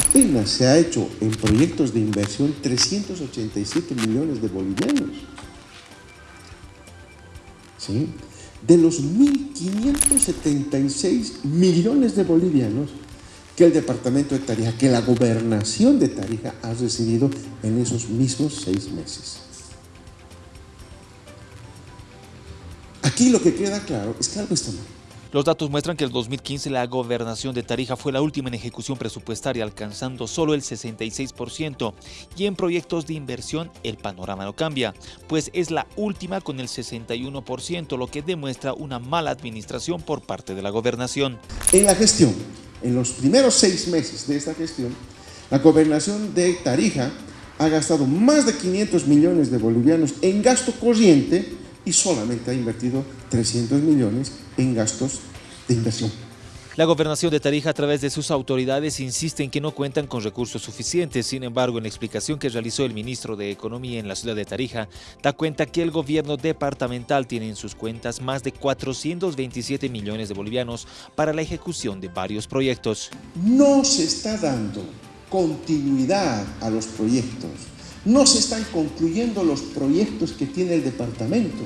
apenas se ha hecho en proyectos de inversión 387 millones de bolivianos. ¿Sí? De los 1.576 millones de bolivianos que el departamento de Tarija, que la gobernación de Tarija ha recibido en esos mismos seis meses. Aquí lo que queda claro es que algo está mal. Los datos muestran que en el 2015 la gobernación de Tarija fue la última en ejecución presupuestaria, alcanzando solo el 66%, y en proyectos de inversión el panorama no cambia, pues es la última con el 61%, lo que demuestra una mala administración por parte de la gobernación. En la gestión, en los primeros seis meses de esta gestión, la gobernación de Tarija ha gastado más de 500 millones de bolivianos en gasto corriente y solamente ha invertido 300 millones en gastos de inversión. La gobernación de Tarija a través de sus autoridades insiste en que no cuentan con recursos suficientes. Sin embargo, en la explicación que realizó el ministro de Economía en la ciudad de Tarija, da cuenta que el gobierno departamental tiene en sus cuentas más de 427 millones de bolivianos para la ejecución de varios proyectos. No se está dando continuidad a los proyectos no se están concluyendo los proyectos que tiene el departamento.